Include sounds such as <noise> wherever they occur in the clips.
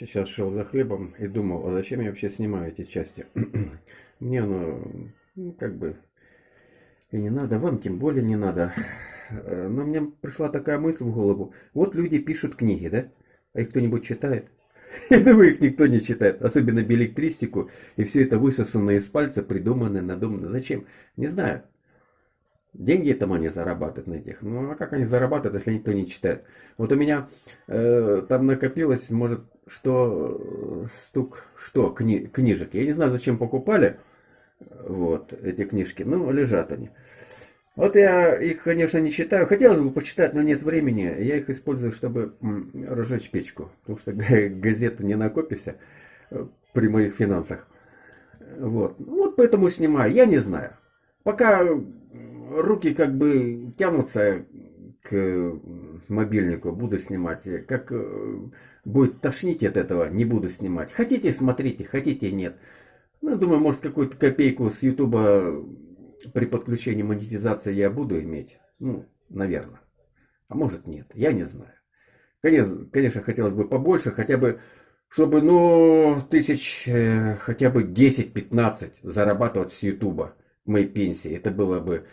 Сейчас шел за хлебом и думал, а зачем я вообще снимаю эти части? <clears throat> Мне оно, ну, как бы, и не надо, вам тем более не надо. Э, но мне пришла такая мысль в голову. Вот люди пишут книги, да? А их кто-нибудь читает? <laughs> Я думаю, их никто не читает. Особенно билетристику. И все это высосанное из пальца, придуманное, надуманное. Зачем? Не знаю. Деньги там они зарабатывают на этих. Ну а как они зарабатывают, если никто не читает? Вот у меня э, там накопилось, может, что э, стук, что, кни, книжек. Я не знаю, зачем покупали вот эти книжки. Ну, лежат они. Вот я их, конечно, не читаю. Хотелось бы почитать, но нет времени. Я их использую, чтобы разжечь печку. Потому что газету не накопишься э, при моих финансах. Вот. Вот поэтому снимаю. Я не знаю. Пока руки как бы тянутся к мобильнику, буду снимать. Как э, будет тошнить от этого, не буду снимать. Хотите, смотрите, хотите, нет. Ну, думаю, может, какую-то копейку с Ютуба при подключении монетизации я буду иметь. Ну, наверное. А может, нет. Я не знаю. Конечно, конечно хотелось бы побольше, хотя бы, чтобы, ну, тысяч, э, хотя бы 10-15 зарабатывать с Ютуба моей пенсии. Это было бы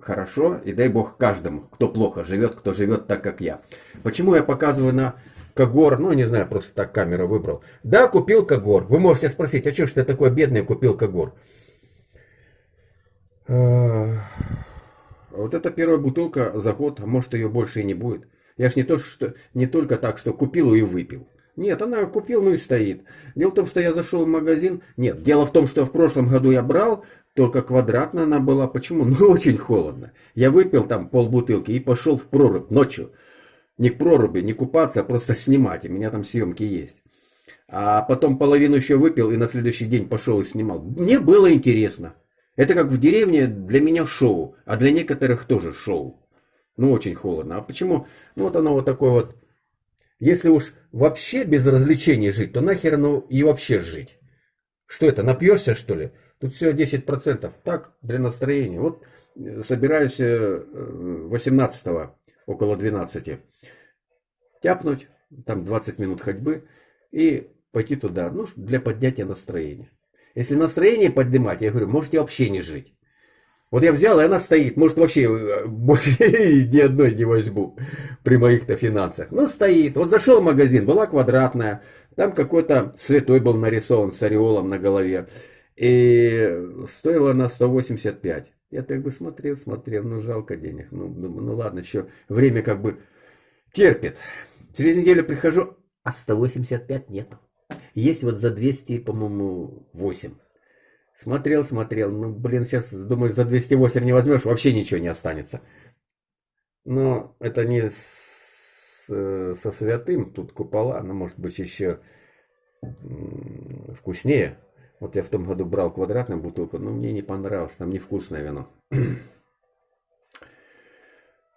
хорошо, и дай бог каждому, кто плохо живет, кто живет так, как я. Почему я показываю на Кагор, ну, не знаю, просто так камеру выбрал. Да, купил Кагор. Вы можете спросить, а что ж ты такой бедный купил Кагор? А, вот это первая бутылка за год, а может ее больше и не будет. Я ж не то, что не только так, что купил и выпил. Нет, она купил, ну и стоит. Дело в том, что я зашел в магазин. Нет, дело в том, что в прошлом году я брал, только квадратная она была. Почему? <laughs> Ну, очень холодно. Я выпил там полбутылки и пошел в прорубь ночью. Не к проруби, не купаться, а просто снимать. У меня там съемки есть. А потом половину еще выпил и на следующий день пошел и снимал. Мне было интересно. Это как в деревне для меня шоу, а для некоторых тоже шоу. Ну, очень холодно. А почему? Ну, вот оно вот такое вот. Если уж вообще без развлечений жить, то нахер оно и вообще жить? Что это, напьешься, что ли? Тут всего 10%. Так, для настроения. Вот э, собираюсь 18 э, около 12 тяпнуть, там 20 минут ходьбы и пойти туда, ну, для поднятия настроения. Если настроение поднимать, я говорю, можете вообще не жить. Вот я взял, и она стоит. Может, вообще э, больше <laughs> ни одной не возьму при моих-то финансах. Ну, стоит. Вот зашел в магазин, была квадратная. Там какой-то святой был нарисован с ореолом на голове. И стоила она 185. Я так бы смотрел, смотрел, ну жалко денег. Ну, думаю, ну ладно, еще время как бы терпит. Через неделю прихожу, а 185 нету. Есть вот за 200, по-моему, 8. Смотрел, смотрел. Ну, блин, сейчас, думаю, за 208 не возьмешь, вообще ничего не останется. Но это не с, со святым, тут купола, но может быть еще вкуснее. Вот я в том году брал квадратную бутылку, но мне не понравилось, там невкусное вино. <clears throat>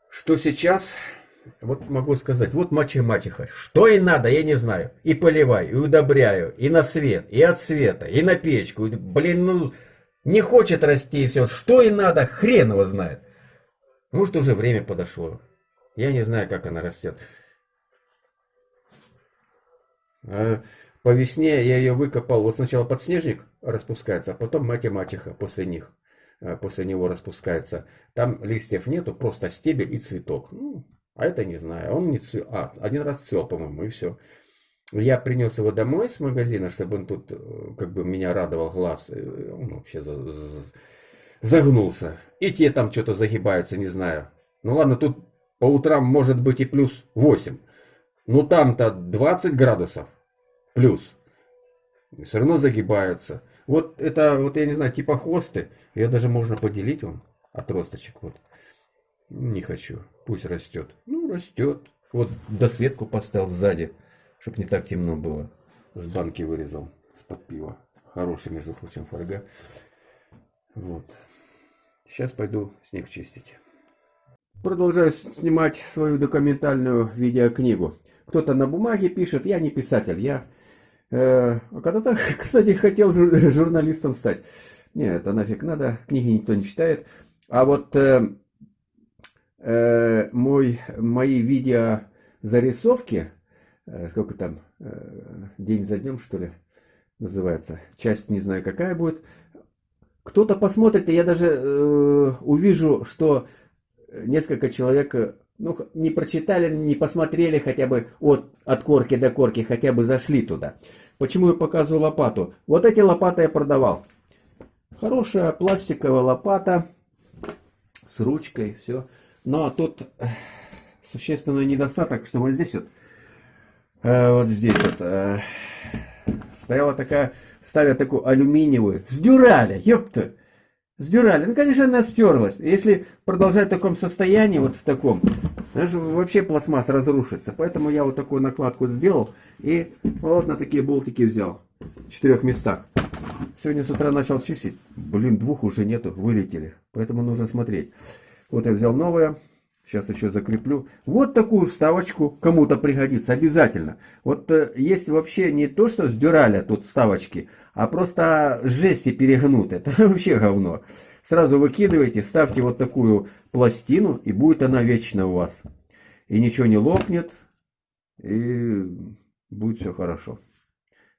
Что сейчас? Вот могу сказать, вот мачеха мачеха. Что и надо, я не знаю. И поливаю, и удобряю, и на свет, и от света, и на печку. И, блин, ну, не хочет расти и все. Что и надо, хрен его знает. Может, уже время подошло. Я не знаю, как она растет. А по весне я ее выкопал. Вот сначала подснежник распускается, а потом мать и мачеха после них. Э, после него распускается. Там листьев нету, просто стебель и цветок. Ну, а это не знаю. Он не цвел. А, один раз цвел, по-моему, и все. Я принес его домой с магазина, чтобы он тут э, как бы меня радовал глаз. Он вообще загнулся. И те там что-то загибаются, не знаю. Ну ладно, тут по утрам может быть и плюс 8. Ну там-то 20 градусов плюс. Все равно загибаются. Вот это, вот я не знаю, типа хосты. Ее даже можно поделить он отросточек. Вот. Не хочу. Пусть растет. Ну, растет. Вот досветку поставил сзади, чтобы не так темно было. С банки вырезал. С-под пива. Хороший, между прочим, фольга. Вот. Сейчас пойду снег чистить. Продолжаю снимать свою документальную видеокнигу. Кто-то на бумаге пишет, я не писатель, я Э, а когда-то, <laughs> кстати, хотел журналистом стать. Нет, это нафиг надо, книги никто не читает. А вот э, э, мой, мои видео зарисовки э, сколько там, э, день за днем, что ли, называется. Часть не знаю какая будет. Кто-то посмотрит, и я даже э, увижу, что несколько человек ну, не прочитали, не посмотрели хотя бы от, от корки до корки, хотя бы зашли туда. Почему я показываю лопату? Вот эти лопаты я продавал. Хорошая пластиковая лопата с ручкой, все. Но тут э, существенный недостаток, что вот здесь вот, э, вот здесь вот, э, стояла такая, ставят такую алюминиевую, с дюраля, ёпта, с дюраля. Ну, конечно, она стерлась. Если продолжать в таком состоянии, вот в таком, даже вообще пластмасс разрушится. Поэтому я вот такую накладку сделал и вот на такие болтики взял в четырех местах. Сегодня с утра начал чистить. Блин, двух уже нету, вылетели. Поэтому нужно смотреть. Вот я взял новое. Сейчас еще закреплю. Вот такую вставочку кому-то пригодится обязательно. Вот э, есть вообще не то, что с дюраля тут вставочки, а просто жести перегнуты. <laughs> Это вообще говно. Сразу выкидывайте, ставьте вот такую пластину, и будет она вечно у вас. И ничего не лопнет, и будет все хорошо.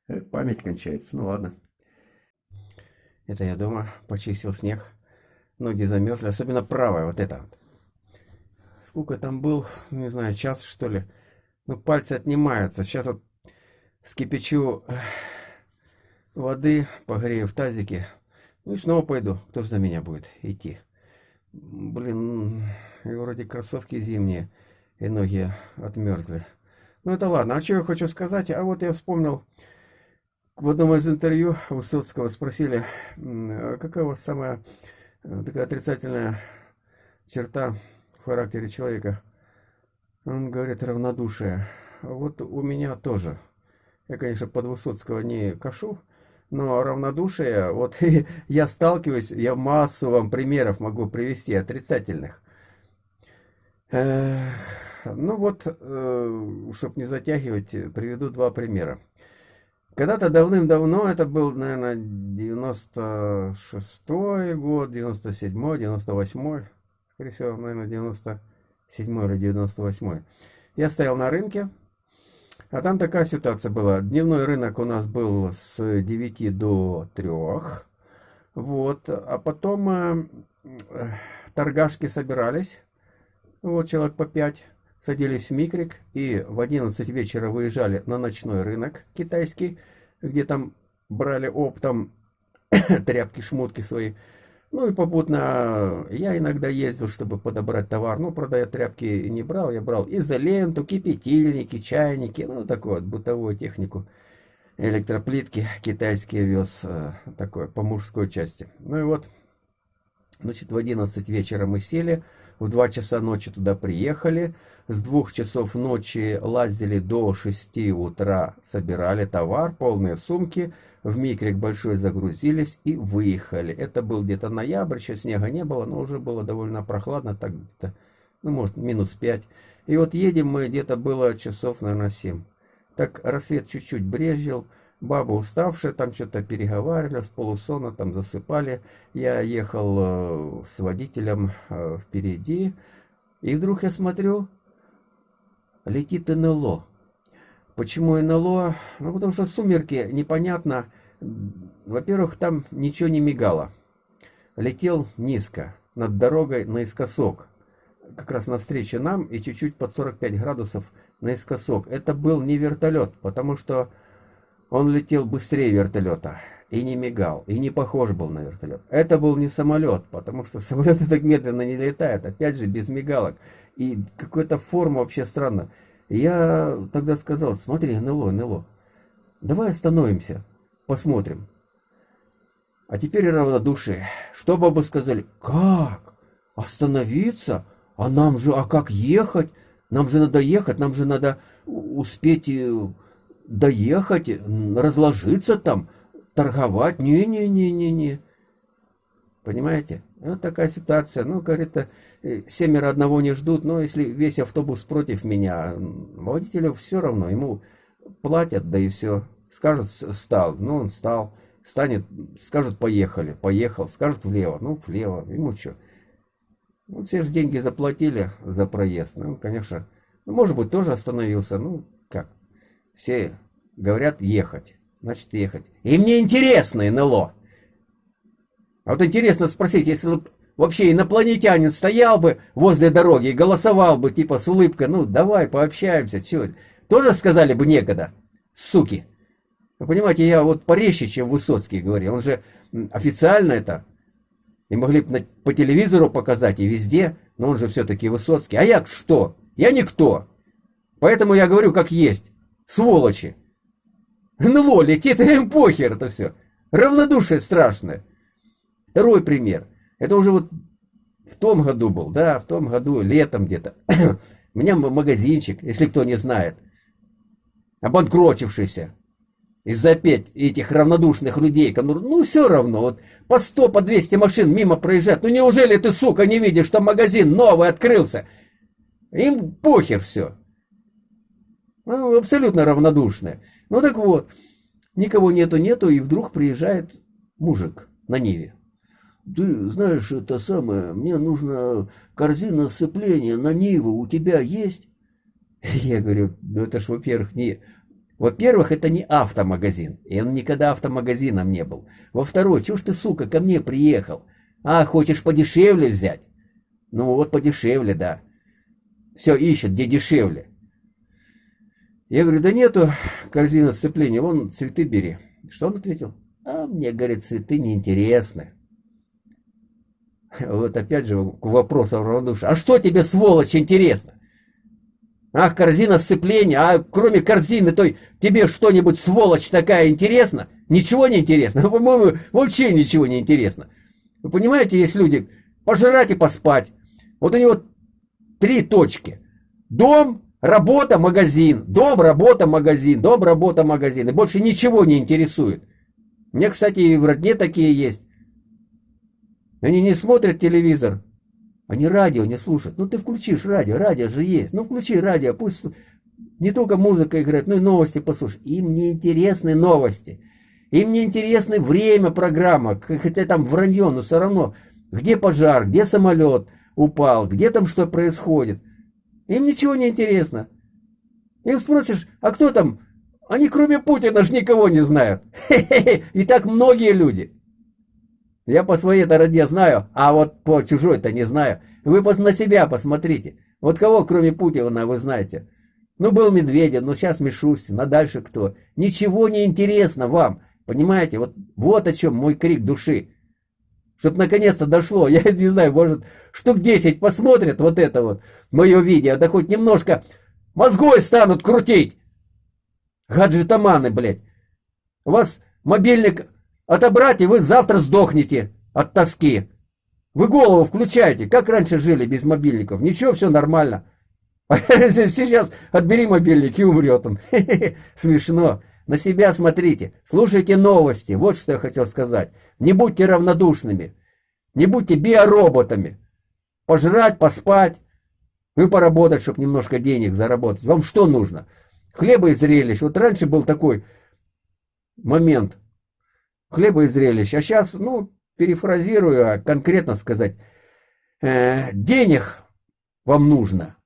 Э, память кончается, ну ладно. Это я дома почистил снег. Ноги замерзли, особенно правая, вот эта вот. Сколько там был, не знаю, час что ли. Ну, пальцы отнимаются. Сейчас вот скипячу воды, погрею в тазике. Ну и снова пойду. Кто же за меня будет идти? Блин, и вроде кроссовки зимние, и ноги отмерзли. Ну это ладно, а что я хочу сказать? А вот я вспомнил, в одном из интервью Высоцкого спросили, «А какая у вас самая такая отрицательная черта в характере человека. Он говорит равнодушие. Вот у меня тоже. Я, конечно, под Высоцкого не кашу, но равнодушие, <laughs> вот я сталкиваюсь, я массу вам примеров могу привести отрицательных. Ну вот, э, чтобы не затягивать, приведу два примера. Когда-то давным-давно, это был, наверное, 96-й год, 97-й, 98-й, скорее всего, наверное, 97 или 98 Я стоял на рынке, а там такая ситуация была. Дневной рынок у нас был с 9 до 3. Вот, а потом э, торгашки собирались, вот человек по 5, садились в микрик и в 11 вечера выезжали на ночной рынок китайский, где там брали оптом <coughs> тряпки, шмотки свои. Ну и попутно я иногда ездил, чтобы подобрать товар. Ну, правда, я тряпки не брал, я брал изоленту, кипятильники, чайники, ну, такую вот бытовую технику. Электроплитки китайские вез, э, такое, по мужской части. Ну и вот, значит, в 11 вечера мы сели, в 2 часа ночи туда приехали, с 2 часов ночи лазили до 6 утра, собирали товар, полные сумки, в микрик большой загрузились и выехали. Это был где-то ноябрь, еще снега не было, но уже было довольно прохладно, так где-то, ну, может, минус 5. И вот едем мы, где-то было часов, наверное, 7. Так рассвет чуть-чуть брезжил, баба уставшая, там что-то переговаривали, с полусона там засыпали. Я ехал э, с водителем э, впереди, и вдруг я смотрю, летит НЛО. Почему НЛО? Ну, потому что сумерки, непонятно. Во-первых, там ничего не мигало. Летел низко, над дорогой наискосок. Как раз навстречу нам и чуть-чуть под 45 градусов наискосок. Это был не вертолет, потому что он летел быстрее вертолета. И не мигал, и не похож был на вертолет. Это был не самолет, потому что <laughs> самолеты так медленно не летают. Опять же, без мигалок. И какая-то форма вообще странная. Я тогда сказал, смотри, НЛО, НЛО, давай остановимся, посмотрим. А теперь равнодушие. Что бы сказали? Как? Остановиться? А нам же, а как ехать? Нам же надо ехать, нам же надо успеть э, доехать, разложиться там, торговать. Не-не-не-не-не. Понимаете? Вот такая ситуация. Ну, говорит, э, семеро одного не ждут, но если весь автобус против меня, водителю все равно, ему платят, да и все. Скажут, стал, ну, он стал. Станет, скажут, поехали, поехал, скажут влево, ну, влево, ему что. Вот все же деньги заплатили за проезд. Ну, конечно, ну, может быть, тоже остановился, ну, как. Все говорят ехать. Значит, ехать. И мне интересно НЛО. А вот интересно спросить, если вообще инопланетянин стоял бы возле дороги и голосовал бы, типа, с улыбкой, ну, давай, пообщаемся, чего Тоже сказали бы некогда, суки. Вы понимаете, я вот порезче, чем Высоцкий говорил. Он же официально это. И могли бы по телевизору показать и везде, но он же все-таки Высоцкий. А я что? Я никто. Поэтому я говорю как есть. Сволочи. НЛО летит, им <laughs> похер это все. Равнодушие страшное. Второй пример. Это уже вот в том году был, да, в том году, летом где-то. <clears throat> У меня магазинчик, если кто не знает, обанкротившийся из-за опять этих равнодушных людей, которые, ну все равно, вот по 100, по 200 машин мимо проезжают, ну неужели ты, сука, не видишь, что магазин новый открылся? Им похер все. Ну, абсолютно равнодушные. Ну так вот, никого нету-нету, и вдруг приезжает мужик на Ниве. Ты знаешь, это самое, мне нужна корзина сцепления на Ниву, у тебя есть? <laughs> Я говорю, ну это ж, во-первых, не... Во-первых, это не автомагазин, и он никогда автомагазином не был. Во-вторых, чего ж ты, сука, ко мне приехал? А, хочешь подешевле взять? Ну вот подешевле, да. Все ищет, где дешевле. Я говорю, да нету корзины сцепления, вон цветы бери. Что он ответил? А мне, говорит, цветы неинтересны. <laughs> Вот опять же к вопросу равнодушия. А что тебе, сволочь, интересно? Ах, корзина сцепления, а кроме корзины, то тебе что-нибудь, сволочь, такая интересно? Ничего не интересно? <laughs> По-моему, вообще ничего не интересно. Вы понимаете, есть люди, пожрать и поспать. Вот у него три точки. Дом, работа, магазин. Дом, работа, магазин. Дом, работа, магазин. И больше ничего не интересует. У меня, кстати, и в родне такие есть. Они не смотрят телевизор, они радио не слушают. Ну ты включишь радио, радио же есть. Ну включи радио, пусть не только музыка играет, но и новости послушай. Им не интересны новости. Им не интересны время программа, хотя там вранье, но все равно. Где пожар, где самолет упал, где там что происходит. Им ничего не интересно. Им спросишь, а кто там? Они кроме Путина ж никого не знают. <laughs> И так многие люди. Я по своей-то роде знаю, а вот по чужой-то не знаю. Вы на себя посмотрите. Вот кого, кроме Путина, вы знаете? Ну, был Медведев, но сейчас Мишустин, а дальше кто? Ничего не интересно вам, понимаете? Вот, вот о чем мой крик души. Чтоб наконец-то дошло, <laughs> я не знаю, может, штук 10 посмотрят вот это вот, мое видео, да хоть немножко мозгой станут крутить. Гаджетоманы, блядь. У вас мобильник Отобрать, и вы завтра сдохнете от тоски. Вы голову включаете. Как раньше жили без мобильников? Ничего, все нормально. <laughs> Сейчас отбери мобильник и умрет он. <laughs> Смешно. На себя смотрите. Слушайте новости. Вот что я хотел сказать. Не будьте равнодушными. Не будьте биороботами. Пожрать, поспать. Ну и поработать, чтобы немножко денег заработать. Вам что нужно? Хлеба и зрелищ. Вот раньше был такой момент хлеба и зрелищ. А сейчас, ну, перефразирую, а конкретно сказать, э, денег вам нужно,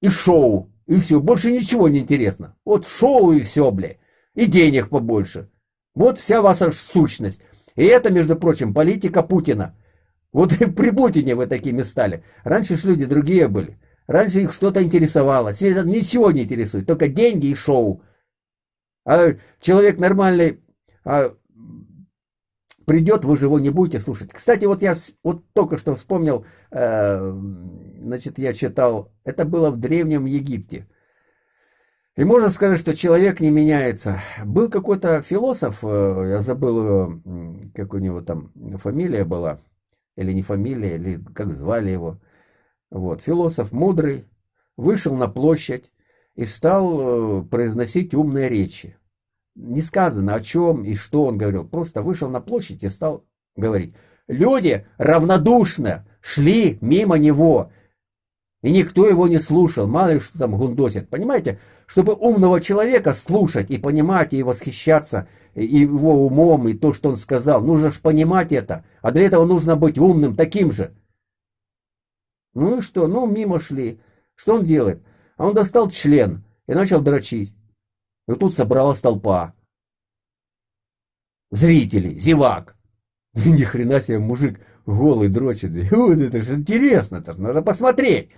и шоу, и все, больше ничего не интересно. Вот шоу и все, бля, и денег побольше. Вот вся ваша сущность. И это, между прочим, политика Путина. Вот и <laughs> при Путине вы такими стали. Раньше ж люди другие были. Раньше их что-то интересовало. Сейчас ничего не интересует, только деньги и шоу. А человек нормальный, а придет, вы же его не будете слушать. Кстати, вот я вот только что вспомнил, э, значит, я читал, это было в Древнем Египте. И можно сказать, что человек не меняется. Был какой-то философ, э, я забыл, как у него там фамилия была, или не фамилия, или как звали его. Вот, философ мудрый, вышел на площадь и стал э, произносить умные речи не сказано о чем и что он говорил. Просто вышел на площадь и стал говорить. Люди равнодушно шли мимо него. И никто его не слушал, мало ли что там гундосит. Понимаете, чтобы умного человека слушать и понимать, и восхищаться его умом, и то, что он сказал, нужно же понимать это. А для этого нужно быть умным, таким же. Ну и что? Ну, мимо шли. Что он делает? А он достал член и начал дрочить. И тут собралась толпа. Зрителей, зевак. <laughs> Ни хрена себе мужик голый дрочит. <laughs> Вот это же интересно, это же надо посмотреть.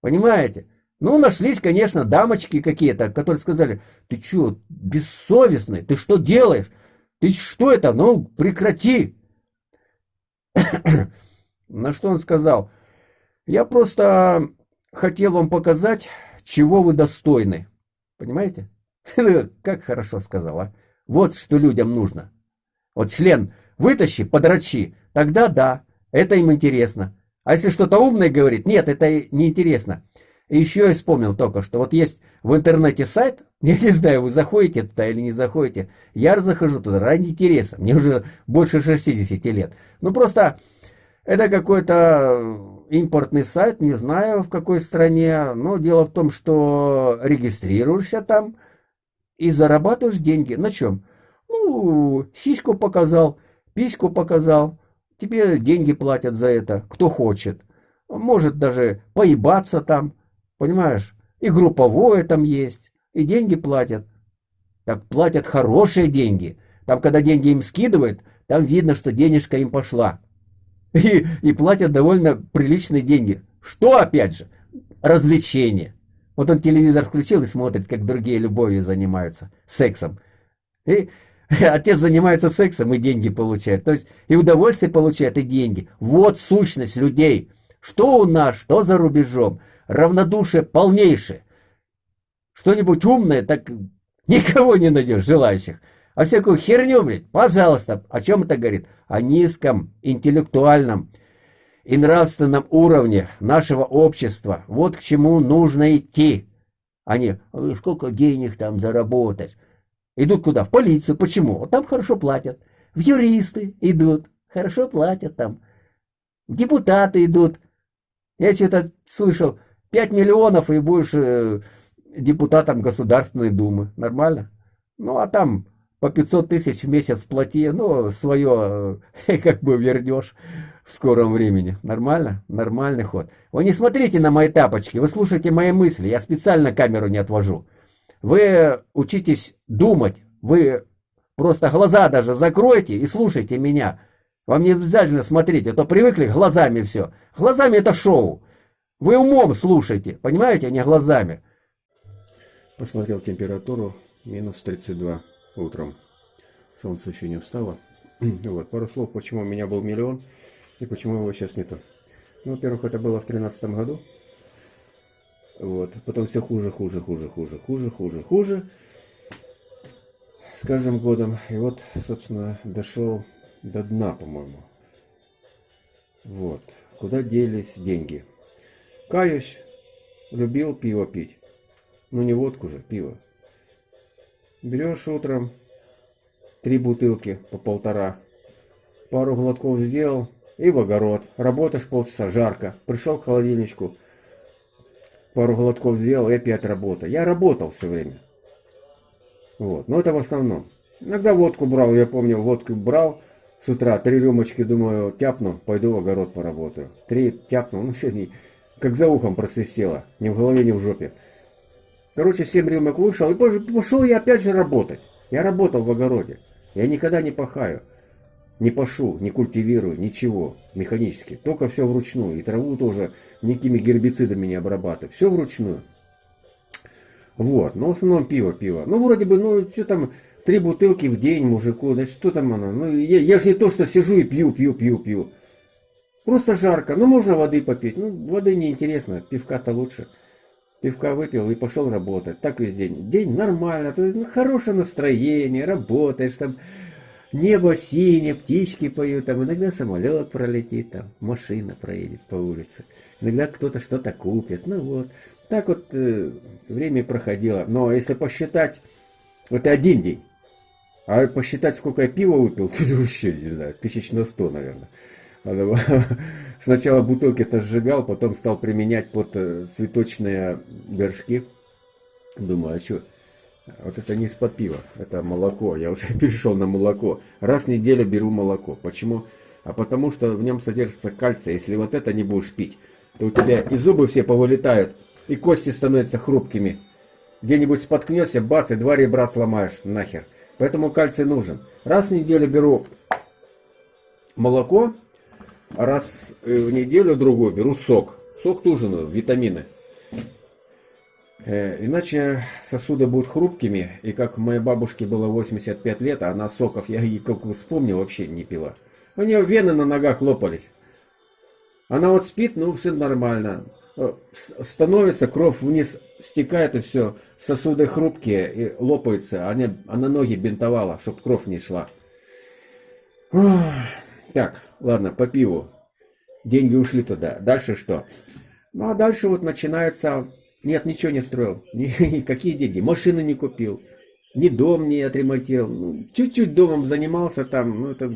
Понимаете? Ну, нашлись, конечно, дамочки какие-то, которые сказали, ты что, бессовестный, ты что делаешь? Ты что это? Ну, прекрати. <coughs> На что он сказал? Я просто хотел вам показать, чего вы достойны. Понимаете? <laughs> Как хорошо сказал, а? Вот что людям нужно. Вот член вытащи, подрачи, тогда да, это им интересно. А если что-то умное говорит, нет, это не интересно. Еще я вспомнил только, что вот есть в интернете сайт, <laughs> я не знаю, вы заходите туда или не заходите, я захожу туда ради интереса, мне уже больше 60 лет. Ну просто это какой-то импортный сайт, не знаю в какой стране, но дело в том, что регистрируешься там и зарабатываешь деньги. На чем? Ну, сиську показал, письку показал, тебе деньги платят за это, кто хочет. Может даже поебаться там, Понимаешь? И групповое там есть, и деньги платят. Так платят хорошие деньги. Там, когда деньги им скидывают, там видно, что денежка им пошла. <laughs> И, и платят довольно приличные деньги. Что, опять же, развлечение. Вот он телевизор включил и смотрит, как другие любовью занимаются, сексом. И <laughs> отец занимается сексом и деньги получает. То есть и удовольствие получает, и деньги. Вот сущность людей. Что у нас, что за рубежом равнодушие полнейшее. Что-нибудь умное, так никого не найдешь желающих. А всякую херню, блядь, пожалуйста. О чем это говорит? О низком интеллектуальном и нравственном уровне нашего общества. Вот к чему нужно идти. Они, сколько денег там заработать? Идут куда? В полицию. Почему? Там хорошо платят. В юристы идут. Хорошо платят там. Депутаты идут. Я что-то слышал, 5 миллионов и будешь э, депутатом Государственной Думы. Нормально? Ну, а там по 500 тысяч в месяц плати, ну, свое э, <laughs> как бы вернешь в скором времени. Нормально? Нормальный ход. Вы не смотрите на мои тапочки, вы слушайте мои мысли, я специально камеру не отвожу. Вы учитесь думать, вы просто глаза даже закройте и слушайте меня. Вам не обязательно смотреть, а то привыкли глазами все. Глазами это шоу. Вы умом слушайте, понимаете, а не глазами. Посмотрел температуру, минус 32 утром. Солнце еще не встало. <clears throat> Вот, пару слов, почему у меня был миллион и почему его сейчас нету. Ну, во-первых, это было в 2013 году. Вот, потом все хуже, хуже, хуже, хуже, хуже, хуже, хуже. С каждым годом. И вот, собственно, дошел до дна, по-моему. Вот. Куда делись деньги? Каюсь, любил пиво пить. Ну не водку же, пиво. Берешь утром три бутылки по полтора. Пару глотков сделал и в огород. Работаешь полчаса, жарко. Пришел к холодильничку. Пару глотков сделал и опять работа. Я работал все время. Вот. Но это в основном. Иногда водку брал, я помню, водку брал с утра, три рюмочки, думаю, тяпну, пойду в огород поработаю. Три тяпну, <laughs> ну сегодня как за ухом просвистело, ни в голове, ни в жопе. Короче, семь рюмок вышел, и пошел я опять же работать. Я работал в огороде. Я никогда не пахаю, не пашу, не культивирую, ничего механически. Только все вручную. И траву тоже никакими гербицидами не обрабатываю. Все вручную. Вот, но в основном пиво, пиво. Ну, вроде бы, ну, что там, три бутылки в день мужику, значит, что там оно? Ну, я, я же не то, что сижу и пью, пью, пью, пью. Просто жарко. Ну, можно воды попить. Ну, воды неинтересно. Пивка-то лучше. Пивка выпил и пошел работать. Так весь день. День нормально. То есть, ну, хорошее настроение. Работаешь там. Небо синее, птички поют, там иногда самолет пролетит, там машина проедет по улице, иногда кто-то что-то купит, ну вот. Так вот э, время проходило. Но если посчитать, это один день, а посчитать, сколько я пива выпил, <laughs> вообще, не знаю, тысяч на сто, наверное. <laughs> Сначала бутылки-то сжигал, потом стал применять под э, цветочные горшки. Думаю, а что? Вот это не из-под пива, это молоко. Я уже <laughs> перешел на молоко. Раз в неделю беру молоко. Почему? А потому что в нем содержится кальций. Если вот это не будешь пить, то у тебя и зубы все повылетают, и кости становятся хрупкими. где-нибудь споткнешься, бац, и два ребра сломаешь нахер. Поэтому кальций нужен. Раз в неделю беру молоко, раз в неделю другую беру сок. Сок к ужину, витамины. Э, иначе сосуды будут хрупкими, и как моей бабушке было 85 лет, а она соков, я ей как вспомнил, вообще не пила. У нее вены на ногах лопались. Она вот спит, ну все нормально. Э, становится, кровь вниз стекает и все. Сосуды хрупкие и лопаются. Она, она ноги бинтовала, чтобы кровь не шла. Так, ладно, по пиву. Деньги ушли туда. Дальше что? Ну а дальше вот начинается нет, ничего не строил. <laughs> Какие деньги? Машины не купил. Ни дом не отремонтировал. Ну, чуть-чуть домом занимался там. Ну, это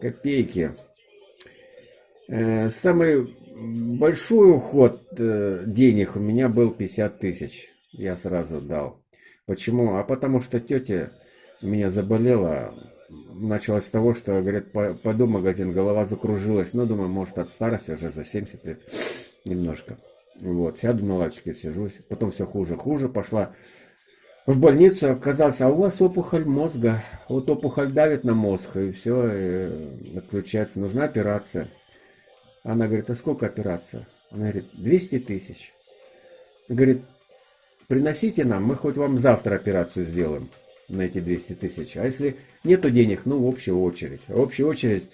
копейки. Э, самый большой уход э, денег у меня был 50 тысяч. Я сразу дал. Почему? А потому что тетя меня заболела. Началось с того, что, говорят, пойду в магазин, голова закружилась. Ну, думаю, может, от старости уже за 70 лет немножко. Вот, сяду на лавочке, сижусь. Потом все хуже, хуже. Пошла в больницу, оказалось, а у вас опухоль мозга. Вот опухоль давит на мозг, и все, и отключается. Нужна операция. Она говорит, а сколько операция? Она говорит, 200 тысяч. Говорит, приносите нам, мы хоть вам завтра операцию сделаем на эти 200 тысяч. А если нету денег, ну, в общую очередь. В общую очередь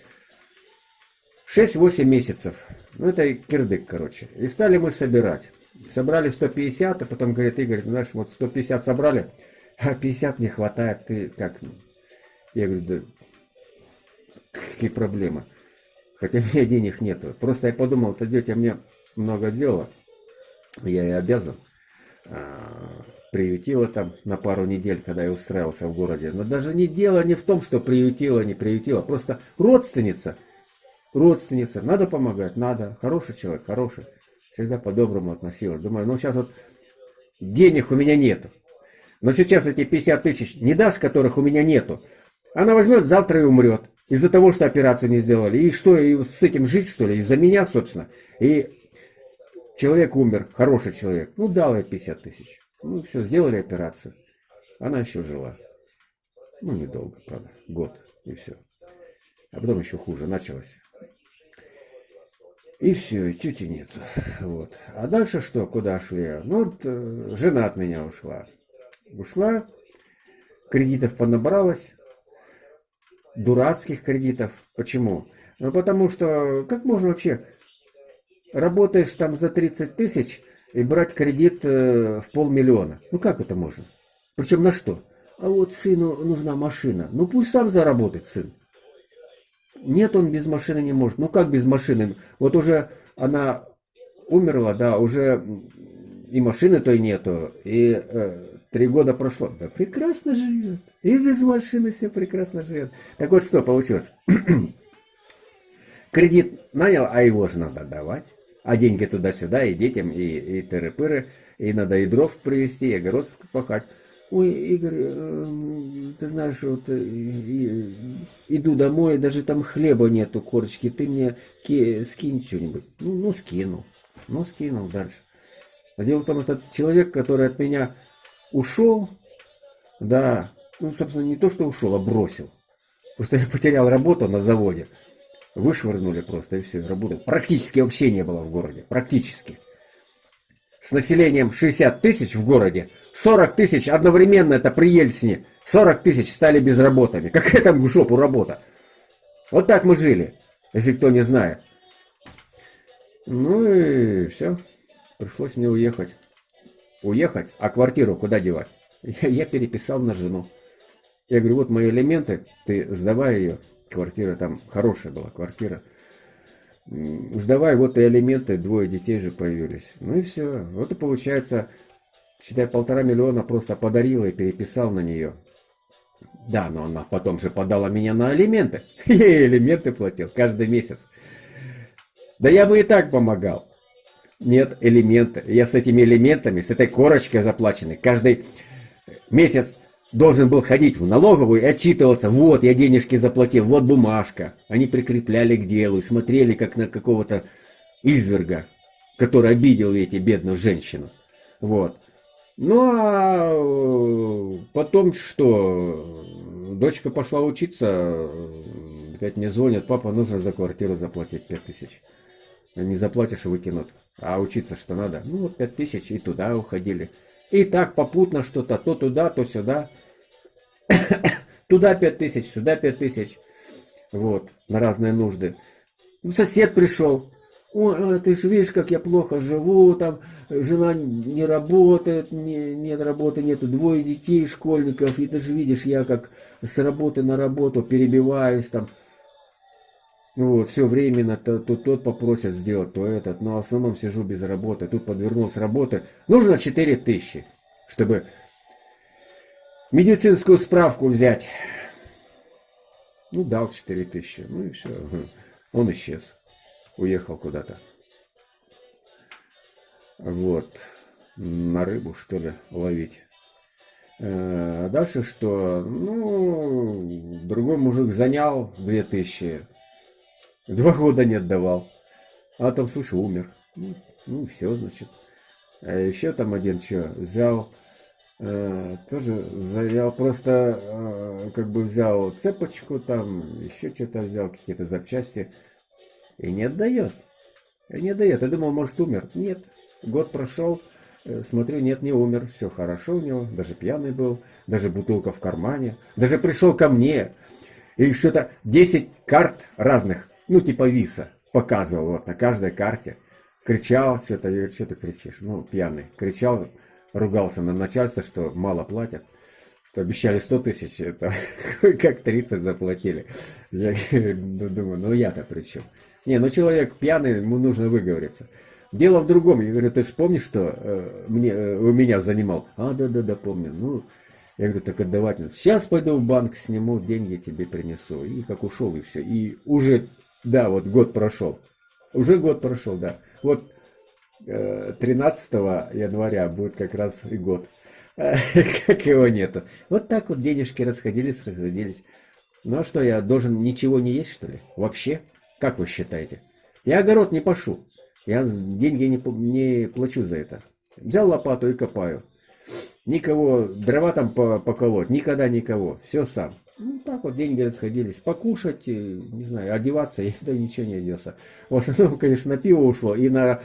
6-8 месяцев. Ну, это кирдык, короче. И стали мы собирать. Собрали 150, а потом говорит, Игорь, знаешь, вот 150 собрали, а 50 не хватает, ты как? Я говорю, да какие проблемы? Хотя у меня денег нету. Просто я подумал, это тетя мне много дела, я и обязан. Приютила там на пару недель, когда я устраивался в городе. Но даже не дело не в том, что приютила, не приютила. Просто родственница – родственница, надо помогать, надо, хороший человек, хороший. Всегда по-доброму относилась. Думаю, ну сейчас вот денег у меня нету. Но сейчас эти 50 тысяч не дашь, которых у меня нету. Она возьмет завтра и умрет. Из-за того, что операцию не сделали. И что, и с этим жить, что ли? Из-за меня, собственно. И человек умер, хороший человек. Ну, дал ей 50 тысяч. Ну, все, сделали операцию. Она еще жила. Ну, недолго, правда. Год, и все. А потом еще хуже началось. И все, и тети нет. Вот. А дальше что, куда шли? Ну, вот э, жена от меня ушла. Ушла, кредитов понабралась, дурацких кредитов. Почему? Ну, потому что, как можно вообще, работаешь там за 30 тысяч и брать кредит э, в полмиллиона? Ну, как это можно? Причем на что? А вот сыну нужна машина. Ну, пусть сам заработает сын. Нет, он без машины не может. Ну как без машины? Вот уже она умерла, да, уже и машины той нету, и э, три года прошло. Да прекрасно живет. И без машины все прекрасно живет. Так вот что получилось? <clears throat> Кредит нанял, а его же надо давать. А деньги туда-сюда, и детям, и, и тыры-пыры, и надо и дров привезти, и огород пахать. Ой, Игорь, э, ты знаешь, вот э, иду домой, даже там хлеба нету, корочки, ты мне скинь что-нибудь. Ну, ну, скинул. Ну, скинул дальше. А дело в том, этот человек, который от меня ушел, да, ну, собственно, не то, что ушел, а бросил. Просто я потерял работу на заводе. Вышвырнули просто, и все, работы практически вообще не было в городе. Практически. С населением 60 тысяч в городе – 40 тысяч одновременно это при Ельцине. 40 тысяч стали безработными. Какая там в жопу работа? Вот так мы жили, если кто не знает. Ну и все. Пришлось мне уехать. Уехать? А квартиру куда девать? Я, <laughs> я переписал на жену. Я говорю, вот мои элементы, ты сдавай ее. Квартира там хорошая была, квартира. Сдавай, вот и элементы, двое детей же появились. Ну и все. Вот и получается считай, полтора миллиона просто подарила и переписал на нее. Да, но она потом же подала меня на алименты. <laughs> Я элементы платил каждый месяц. Да я бы и так помогал. Нет, элементы. Я с этими элементами, с этой корочкой заплаченной, каждый месяц должен был ходить в налоговую и отчитываться. Вот, я денежки заплатил, вот бумажка. Они прикрепляли к делу и смотрели, как на какого-то изверга, который обидел эти бедную женщину. Вот. Ну а э, потом что? Дочка пошла учиться, опять мне звонят, папа, нужно за квартиру заплатить 5 тысяч. Не заплатишь, выкинут. А учиться что надо? Ну вот 5 тысяч и туда уходили. И так попутно что-то, то туда, то сюда. <coughs> туда 5 тысяч, сюда 5 тысяч. Вот, на разные нужды. Ну, сосед пришел. Ой, ты же видишь, как я плохо живу, там жена не работает, не, нет работы, нету двое детей, школьников, и ты же видишь, я как с работы на работу перебиваюсь там. Вот, все временно, то, то тот попросят сделать, то этот, но в основном сижу без работы, тут подвернулся работы. Нужно 4 тысячи, чтобы медицинскую справку взять. Ну, дал 4 тысячи, ну и все, <laughs> он исчез уехал куда-то. Вот. На рыбу, что ли, ловить. А дальше что? Ну, другой мужик занял 2000. Два года не отдавал. А там, слушай, умер. Ну, ну все, значит. А еще там один что, взял, э, тоже взял, просто э, как бы взял цепочку там, еще что-то взял, какие-то запчасти. И не отдает. И не отдает. Я думал, может, умер. Нет. Год прошел. Э, смотрю, нет, не умер. Все хорошо у него. Даже пьяный был. Даже бутылка в кармане. Даже пришел ко мне. И что-то 10 карт разных. Ну, типа виса. Показывал вот на каждой карте. Кричал что-то. Что ты кричишь? Ну, пьяный. Кричал, ругался на начальство, что мало платят что обещали 100 тысяч, это <laughs> как 30 заплатили. Я <laughs> думаю, ну я-то при чем? Не, ну человек пьяный, ему нужно выговориться. Дело в другом. Я говорю, ты же помнишь, что э, мне, э, у меня занимал? А, да-да-да, помню. Ну, я говорю, так отдавать надо. Сейчас пойду в банк, сниму, деньги тебе принесу. И как ушел, и все. И уже, да, вот год прошел. Уже год прошел, да. Вот 13 января будет как раз и год. <laughs> Как его нету. Вот так вот денежки расходились, расходились. Ну а что, я должен ничего не есть, что ли? Вообще? Как вы считаете? Я огород не пашу. Я деньги не, не плачу за это. Взял лопату и копаю. Никого, дрова там поколоть, никогда никого. Все сам. Ну, так вот деньги расходились. Покушать, э, не знаю, одеваться, <laughs> я да ничего не оделся. В основном, конечно, на пиво ушло и на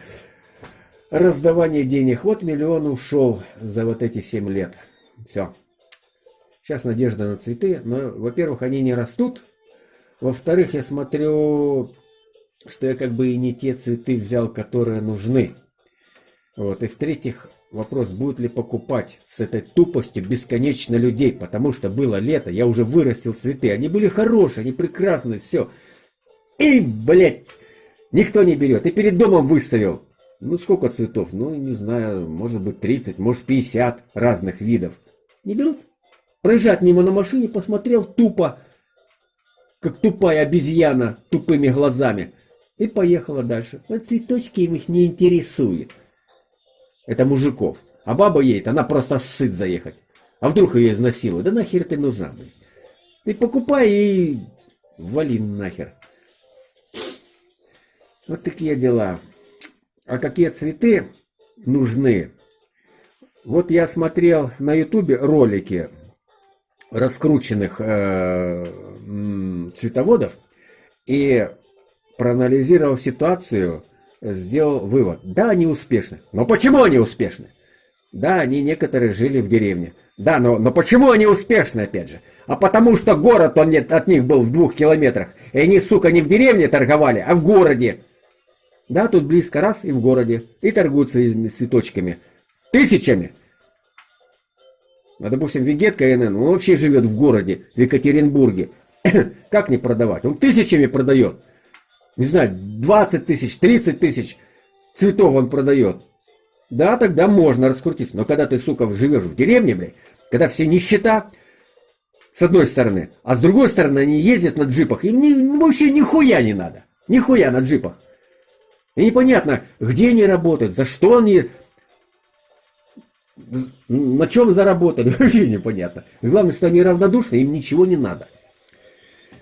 раздавание денег. Вот миллион ушел за вот эти 7 лет. Все. Сейчас надежда на цветы, но, во-первых, они не растут, во-вторых, я смотрю, что я как бы и не те цветы взял, которые нужны. Вот. И в-третьих, вопрос, будет ли покупать с этой тупостью бесконечно людей, потому что было лето, я уже вырастил цветы, они были хорошие, они прекрасные, все. И, блядь, никто не берет. И перед домом выставил. Ну, сколько цветов? Ну, не знаю, может быть 30, может 50 разных видов. Не берут. Проезжать мимо на машине, посмотрел тупо как тупая обезьяна тупыми глазами. И поехала дальше. Вот цветочки им их не интересует. Это мужиков. А баба едет, она просто сыт заехать. А вдруг ее изнасилуют? Да нахер ты нужна, блин. Ты покупай и вали нахер. Вот такие дела. А какие цветы нужны? Вот я смотрел на ютубе ролики раскрученных э, цветоводов и проанализировав ситуацию, сделал вывод. Да, они успешны. Но почему они успешны? Да, они некоторые жили в деревне. Да, но, но почему они успешны, опять же? А потому что город он нет, от них был в двух километрах. И они, сука, не в деревне торговали, а в городе. Да, тут близко раз и в городе. И торгуют своими цветочками. Тысячами. А, допустим, Вегет КНН, он вообще живет в городе, в Екатеринбурге. <coughs> как не продавать? Он тысячами продает. Не знаю, 20 тысяч, 30 тысяч цветов он продает. Да, тогда можно раскрутиться. Но когда ты, сука, живешь в деревне, блядь, когда все нищета, с одной стороны, а с другой стороны они ездят на джипах, им ни, вообще нихуя не надо. Нихуя на джипах. И непонятно, где они работают, за что они, на чем заработали, <laughs> вообще непонятно. главное, что они равнодушны, им ничего не надо.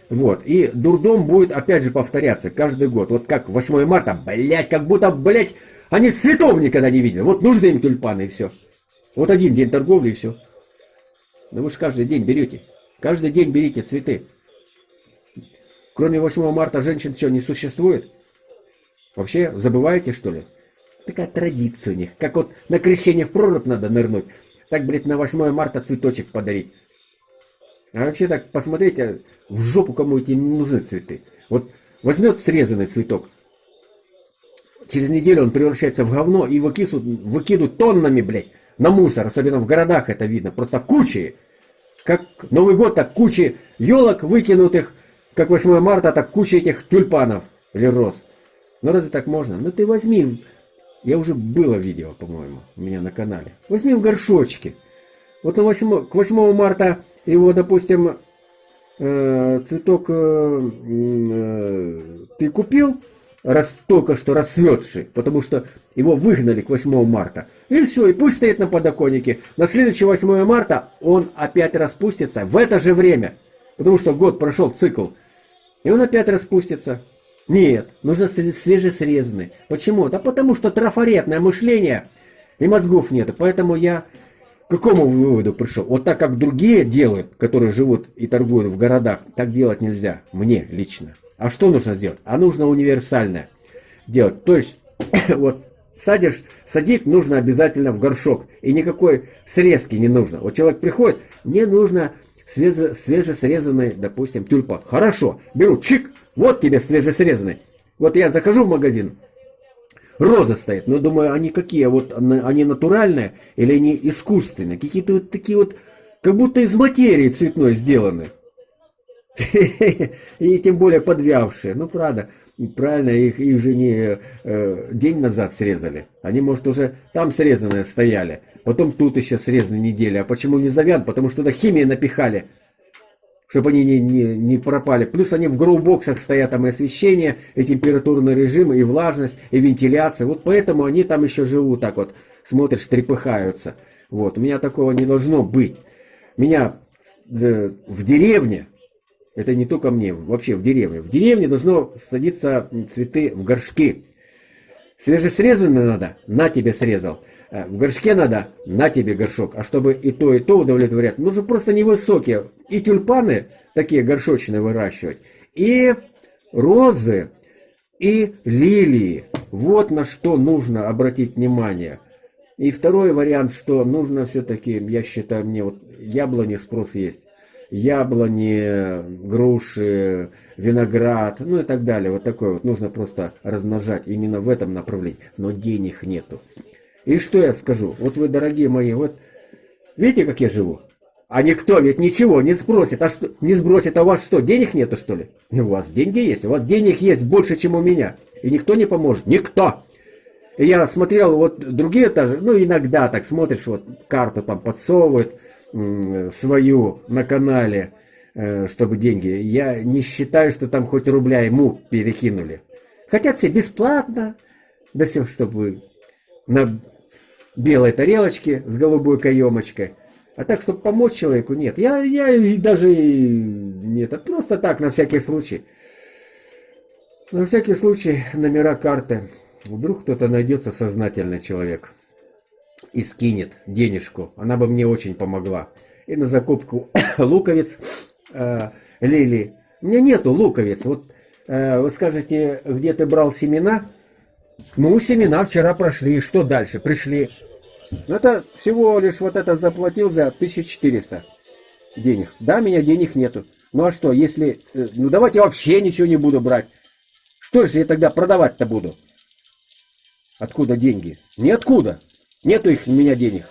Вот. И дурдом будет опять же повторяться каждый год. Вот как 8 марта, блядь, как будто, блядь, они цветов никогда не видели. Вот нужны им тюльпаны и все. Вот один день торговли и все. Но вы же каждый день берете. Каждый день берите цветы. Кроме 8 марта женщин что, не существует? Вообще забываете, что ли? Такая традиция у них. Как вот на крещение в прорубь надо нырнуть. Так, блядь, на 8 марта цветочек подарить. А вообще так, посмотрите, в жопу кому эти не нужны цветы. Вот возьмет срезанный цветок, через неделю он превращается в говно и выкидывают, выкидывают тоннами, блядь, на мусор. Особенно в городах это видно. Просто кучи. Как Новый год, так кучи елок выкинутых. Как 8 марта, так куча этих тюльпанов или роз. Ну разве так можно? Ну ты возьми, я уже было видео, по-моему, у меня на канале. Возьми в горшочке. Вот на 8, к 8 марта его, допустим, э, цветок э, э, ты купил, раз, только что расцветший, потому что его выгнали к 8 марта. И все, и пусть стоит на подоконнике. На следующее 8 марта он опять распустится в это же время. Потому что год прошел цикл. И он опять распустится. Нет, нужно свежесрезанный. Почему? Да потому что трафаретное мышление и мозгов нет. Поэтому я к какому выводу пришел? Вот так как другие делают, которые живут и торгуют в городах, так делать нельзя. Мне лично. А что нужно сделать? А нужно универсальное делать. То есть, <coughs> вот садишь, садить нужно обязательно в горшок. И никакой срезки не нужно. Вот человек приходит, мне нужно свеже, свежесрезанный, допустим, тюльпан. Хорошо, беру, чик, вот тебе свежесрезанный. Вот я захожу в магазин, роза стоит, но думаю, они какие, вот они натуральные или они искусственные, какие-то вот такие вот, как будто из материи цветной сделаны. <laughs> И тем более подвявшие. Ну, правда, правильно, их, их же не э, день назад срезали. Они, может, уже там срезанные стояли. Потом тут еще срезаны недели. А почему не завян? Потому что туда химии напихали чтобы они не, не, не пропали. Плюс они в гроубоксах стоят, там и освещение, и температурный режим, и влажность, и вентиляция. Вот поэтому они там еще живут так вот, смотришь, трепыхаются. Вот, у меня такого не должно быть. Меня э, в деревне, это не только мне, вообще в деревне, в деревне должно садиться цветы в горшки. Свежесрезанные надо, на тебе срезал. Э, в горшке надо, на тебе горшок. А чтобы и то, и то удовлетворять, нужно просто невысокие. И тюльпаны такие горшочные выращивать, и розы, и лилии. Вот на что нужно обратить внимание. И второй вариант, что нужно все-таки, я считаю, мне вот яблони спрос есть. Яблони, груши, виноград, ну и так далее. Вот такое вот нужно просто размножать именно в этом направлении. Но денег нету. И что я скажу? Вот вы, дорогие мои, вот видите, как я живу? А никто ведь ничего не спросит, а что, не сбросит, а у вас что, денег нету, что ли? У вас деньги есть, у вас денег есть больше, чем у меня. И никто не поможет, никто. И я смотрел, вот другие тоже, ну иногда так смотришь, вот карту там подсовывают свою на канале, э, чтобы деньги. Я не считаю, что там хоть рубля ему перекинули. Хотят все бесплатно, да все, чтобы на белой тарелочке с голубой каемочкой. А так, чтобы помочь человеку, нет. Я, я даже нет, это просто так, на всякий случай. На всякий случай номера карты. Вдруг кто-то найдется сознательный человек и скинет денежку. Она бы мне очень помогла. И на закупку <coughs> луковиц э, лилии. У меня нету луковиц. Вот э, вы скажете, где ты брал семена? Ну, семена вчера прошли. Что дальше? Пришли. Ну, это всего лишь вот это заплатил за 1400 денег. Да, меня денег нету. Ну а что, если... Э, ну давайте вообще ничего не буду брать. Что же я тогда продавать-то буду? Откуда деньги? Ниоткуда. Нету их у меня денег.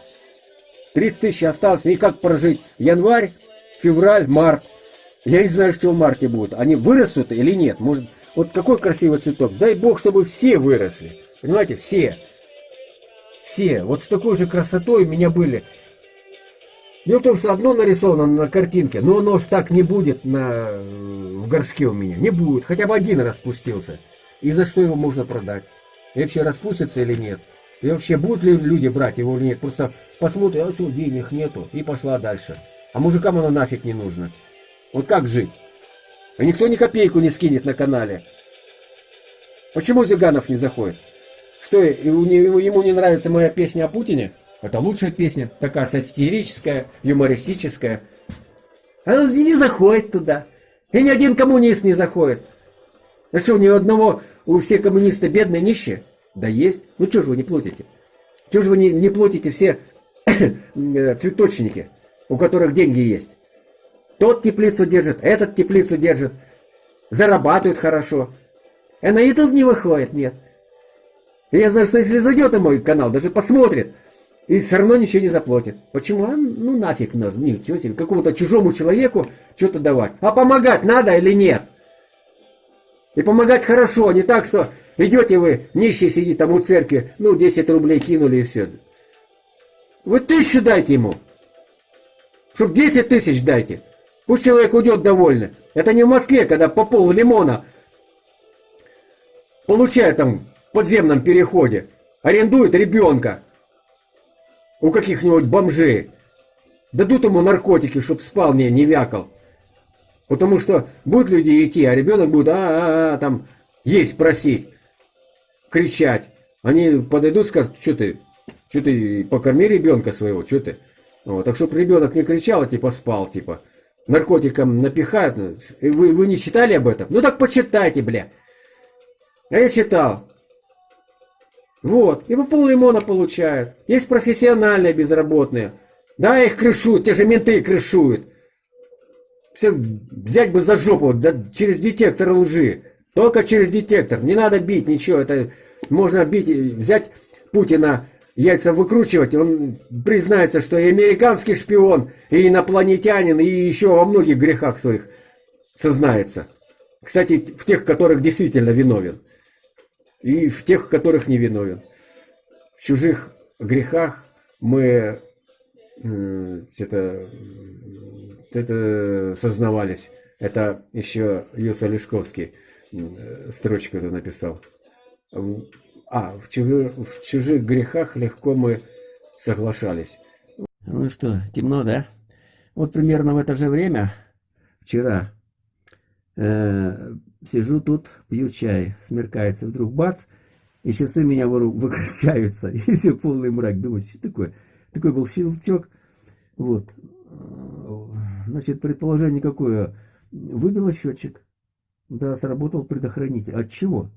30 тысяч осталось. И как прожить? Январь, февраль, март. Я не знаю, что в марте будет. Они вырастут или нет? Может, вот какой красивый цветок. Дай бог, чтобы все выросли. Понимаете, все. Все. Вот с такой же красотой у меня были. Дело в том, что одно нарисовано на картинке, но оно ж так не будет на, в горшке у меня. Не будет. Хотя бы один распустился. И за что его можно продать? И вообще распустится или нет? И вообще будут ли люди брать его или нет? Просто посмотрят, а что, денег нету, и пошла дальше. А мужикам оно нафиг не нужно. Вот как жить? И никто ни копейку не скинет на канале. Почему Зиганов не заходит? Что, ему не нравится моя песня о Путине? Это лучшая песня, такая сатирическая, юмористическая. Она не заходит туда. И ни один коммунист не заходит. А что, ни одного, у всех коммунисты бедные, нищие? Да есть. Ну что же вы не платите? Чего же вы не, не платите все <coughs> цветочники, у которых деньги есть? Тот теплицу держит, этот теплицу держит. Зарабатывают хорошо. А на YouTube не выходит, нет. Я знаю, что если зайдет на мой канал, даже посмотрит, и все равно ничего не заплатит. Почему? А, ну нафиг нас, ничего себе, какому-то чужому человеку что-то давать. А помогать надо или нет? И помогать хорошо, не так, что идете вы, нищий сидит там у церкви, ну 10 рублей кинули и все. Вы тысячу дайте ему. Чтоб 10 тысяч дайте. Пусть человек уйдет довольный. Это не в Москве, когда по полу лимона получает там в подземном переходе, арендует ребенка у каких-нибудь бомжей. Дадут ему наркотики, чтоб спал, не, не вякал. Потому что будут люди идти, а ребенок будет а, -а, -а там есть просить, кричать. Они подойдут, скажут, что ты, что ты покорми ребенка своего, что ты. Вот, так чтобы ребенок не кричал, а типа спал, типа. Наркотикам напихают. Вы, вы не читали об этом? Ну так почитайте, бля. А я читал. Вот, и по пол лимона получают. Есть профессиональные безработные. Да, их крышуют, те же менты крышуют. Все взять бы за жопу, да через детектор лжи. Только через детектор. Не надо бить ничего. Это можно бить, взять Путина, яйца выкручивать. Он признается, что и американский шпион, и инопланетянин, и еще во многих грехах своих сознается. Кстати, в тех, которых действительно виновен. И в тех, которых не виновен. В чужих грехах мы э, это, это сознавались. Это еще Юса Лешковский э, строчку это написал. А, в чужих, в чужих грехах легко мы соглашались. Ну что, темно, да? Вот примерно в это же время, вчера, э, сижу тут, пью чай, смеркается, вдруг бац, и часы меня <laughs> выключаются, и все полный мрак. Думаю, что такое? Такой был щелчок. Вот. Значит, предположение какое? Выбило счетчик. Да, сработал предохранитель. От чего?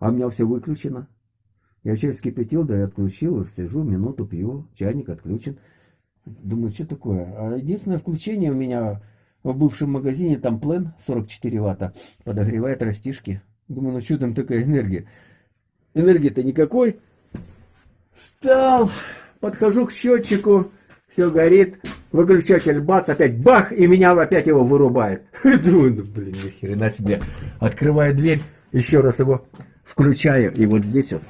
А у меня все выключено. Я чай вскипятил, да и отключил, сижу, минуту пью, чайник отключен. Думаю, что такое? А единственное включение у меня в бывшем магазине, там плен 44 ватта, подогревает растишки. Думаю, ну что там такая энергия? Энергии-то никакой. Встал, подхожу к счетчику, все горит, выключатель бац, опять бах, и меня опять его вырубает. <laughs> Думаю, ну блин, ни хрена себе. Открываю дверь, еще раз его включаю, и вот здесь вот,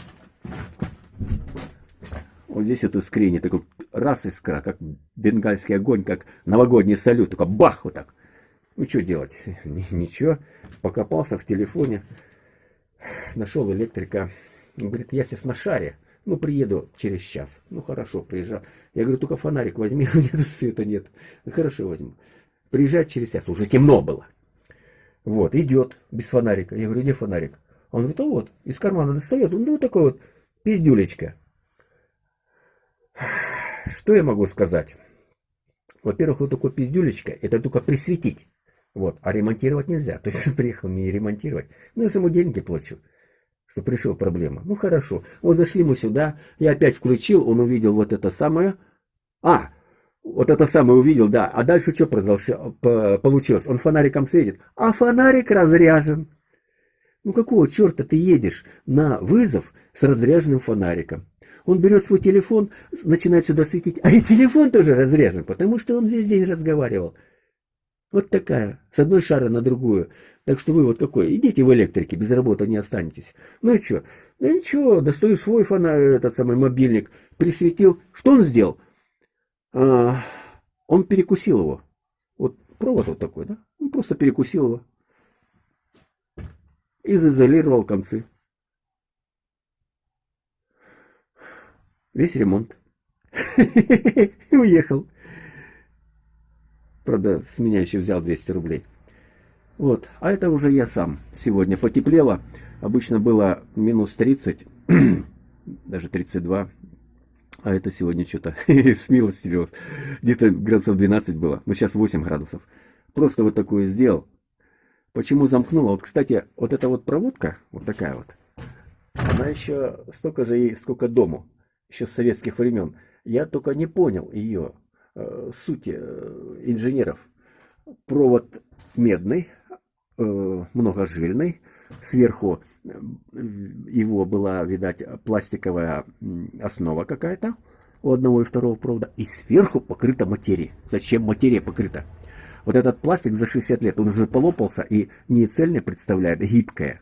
вот здесь вот искрение, такой раз искра, как бенгальский огонь, как новогодний салют, только бах вот так. Ну что делать? <laughs> Ничего. Покопался в телефоне, нашел электрика. Он говорит, я сейчас на шаре. Ну, приеду через час. Ну, хорошо, приезжал. Я говорю, только фонарик возьми, <laughs> у меня света нет. Хорошо, возьму. Приезжать через час. Уже темно было. Вот, идет без фонарика. Я говорю, где фонарик? Он говорит, а вот, из кармана достает. Ну, такой вот пиздюлечка. Что я могу сказать? Во-первых, вот такой пиздюлечка, это только присветить. Вот, а ремонтировать нельзя. <laughs> То есть приехал не ремонтировать. Ну, я ему деньги плачу что пришла проблема. Ну хорошо, вот зашли мы сюда, я опять включил, он увидел вот это самое. А, вот это самое увидел, да. А дальше что получилось? Он фонариком светит, а фонарик разряжен. Ну какого черта ты едешь на вызов с разряженным фонариком? Он берет свой телефон, начинает сюда светить, а и телефон тоже разрезан, потому что он весь день разговаривал. Вот такая, с одной шары на другую. Так что вы вот какой, идите в электрике, без работы не останетесь. Ну и что? Ну ничего, достаю свой фонарь, этот самый мобильник, присветил. Что он сделал? А, он перекусил его. Вот провод вот такой, да? Он просто перекусил его. И заизолировал концы. Весь ремонт. <laughs> И уехал. Правда, с меня еще взял 200 рублей. Вот, а это уже я сам. Сегодня потеплело. Обычно было минус 30, <clears throat> даже 32. А это сегодня что-то <laughs> смилостивилось. Где-то градусов 12 было. Ну, сейчас 8 градусов. Просто вот такое сделал. Почему замкнула? Вот, кстати, вот эта вот проводка, вот такая вот, она еще столько же ей, сколько дому, еще с советских времен. Я только не понял ее э, сути э, инженеров. Провод медный, э, многожильный, сверху э, его была, видать, пластиковая основа какая-то у одного и второго провода, и сверху покрыта материей. Зачем материя покрыта? Вот этот пластик за 60 лет, он уже полопался и не цельно представляет, а гибкое.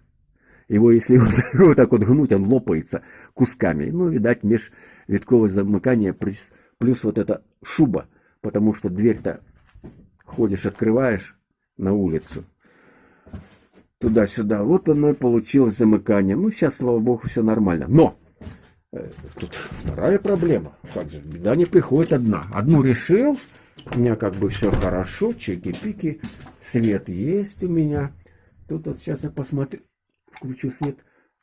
Его, если вот, <laughs> вот так вот гнуть, он лопается кусками. Ну, видать, межвитковое замыкание плюс, плюс вот эта шуба, потому что дверь-то ходишь, открываешь на улицу, туда-сюда. Вот оно и получилось замыкание. Ну, сейчас, слава богу, все нормально. Но! Э, тут вторая проблема. Как же, беда не приходит одна. Одну решил, у меня как бы все хорошо, чеки-пики, свет есть у меня. Тут вот сейчас я посмотрю, включу свет.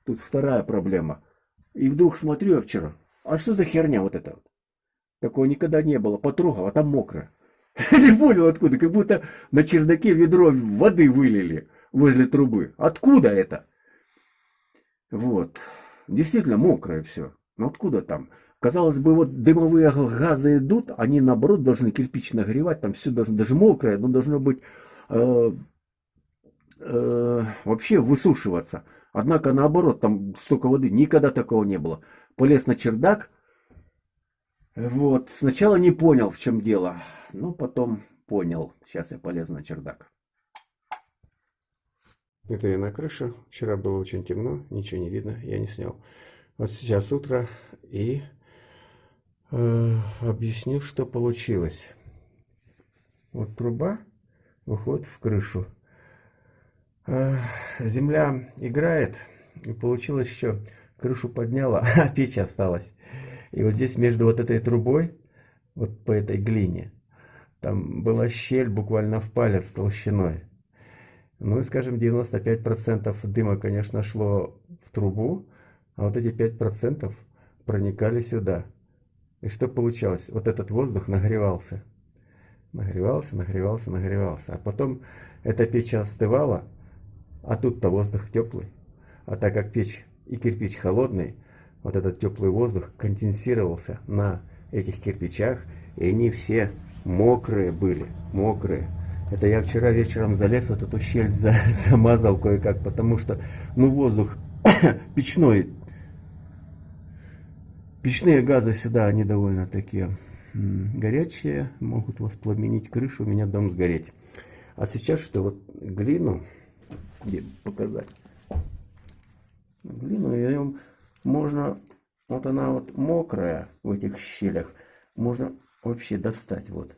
Тут вторая проблема. И вдруг смотрю я вчера, а что за херня вот вот? Такого никогда не было. Потрогал, а там мокро. <laughs> Не понял откуда, как будто на чердаке ведро воды вылили возле трубы. Откуда это? Вот. Действительно мокрое все. Но откуда там? Казалось бы, вот дымовые газы идут, они наоборот должны кирпич нагревать, там все должно, даже мокрое, но должно быть э, э, вообще высушиваться. Однако наоборот, там столько воды, никогда такого не было. Полез на чердак, вот, сначала не понял, в чем дело, но потом понял. Сейчас я полез на чердак. Это я на крыше. Вчера было очень темно, ничего не видно, я не снял. Вот сейчас утро и объясню, что получилось. Вот труба выходит в крышу. Э, земля играет, и получилось еще крышу подняла, <laughs> а печь осталась. И вот здесь между вот этой трубой, вот по этой глине, там была щель буквально в палец толщиной. Ну и, скажем, 95% дыма, конечно, шло в трубу, а вот эти 5% проникали сюда. И что получалось? Вот этот воздух нагревался. Нагревался, нагревался, нагревался. А потом эта печь остывала, а тут-то воздух теплый. А так как печь и кирпич холодный, вот этот теплый воздух конденсировался на этих кирпичах, и они все мокрые были, мокрые. Это я вчера вечером залез, вот эту щель за, <laughs> замазал кое-как, потому что, ну, воздух <coughs> печной, печные газы сюда, они довольно такие горячие, могут воспламенить крышу, у меня дом сгореть. А сейчас что, вот глину, где показать? Глину, ее можно, вот она вот мокрая в этих щелях, можно вообще достать, вот.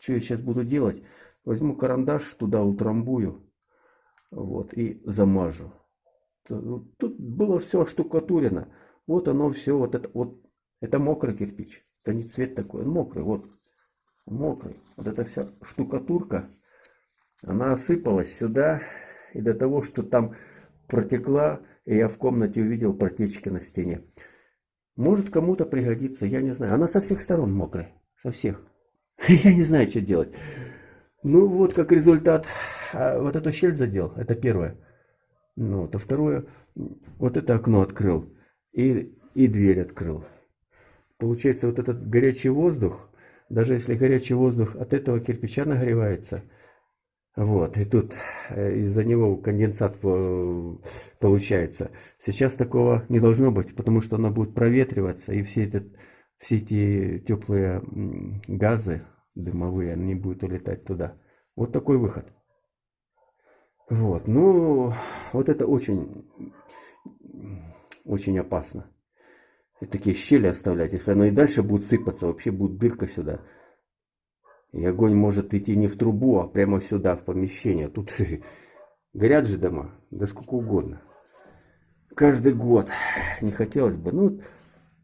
Что я сейчас буду делать? Возьму карандаш, туда утрамбую. Вот, и замажу. Тут было все штукатурено. Вот оно все, вот это вот. Это мокрый кирпич. Это не цвет такой, он мокрый, вот. Мокрый. Вот эта вся штукатурка, она осыпалась сюда. И до того, что там протекла, и я в комнате увидел протечки на стене. Может кому-то пригодится, я не знаю. Она со всех сторон мокрая. Со всех. <laughs> Я не знаю, что делать. Ну, вот как результат. А, вот эту щель задел. Это первое. Ну, то второе. Вот это окно открыл. И, и дверь открыл. Получается, вот этот горячий воздух, даже если горячий воздух от этого кирпича нагревается, вот, и тут э, из-за него конденсат получается. Сейчас такого не должно быть, потому что оно будет проветриваться, и все этот все эти теплые газы дымовые, они будут улетать туда. Вот такой выход. Вот, ну, вот это очень, очень опасно. И такие щели оставлять. Если оно и дальше будет сыпаться, вообще будет дырка сюда. И огонь может идти не в трубу, а прямо сюда, в помещение. Тут <laughs> горят же дома, да сколько угодно. Каждый год не хотелось бы. Ну,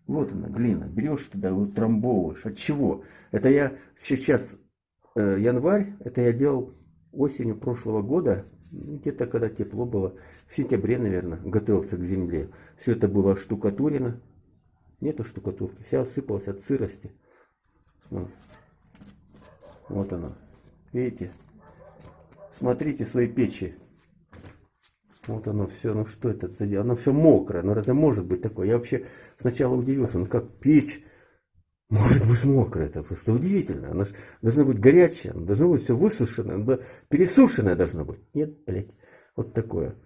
вот она, глина. Берешь туда, утрамбовываешь. От чего? Это я сейчас, э, январь, это я делал осенью прошлого года, где-то когда тепло было, в сентябре, наверное, готовился к земле. Все это было штукатурено. Нету штукатурки. Вся осыпалась от сырости. Вот, оно. Видите? Смотрите свои печи. Вот оно все, ну что это за дело? Оно все мокрое, ну разве может быть такое? Я вообще сначала удивился, ну как печь может быть мокрая, это просто удивительно. Она же должна быть горячая, она должна быть все высушенное, пересушенное должно быть. Нет, блядь, вот такое.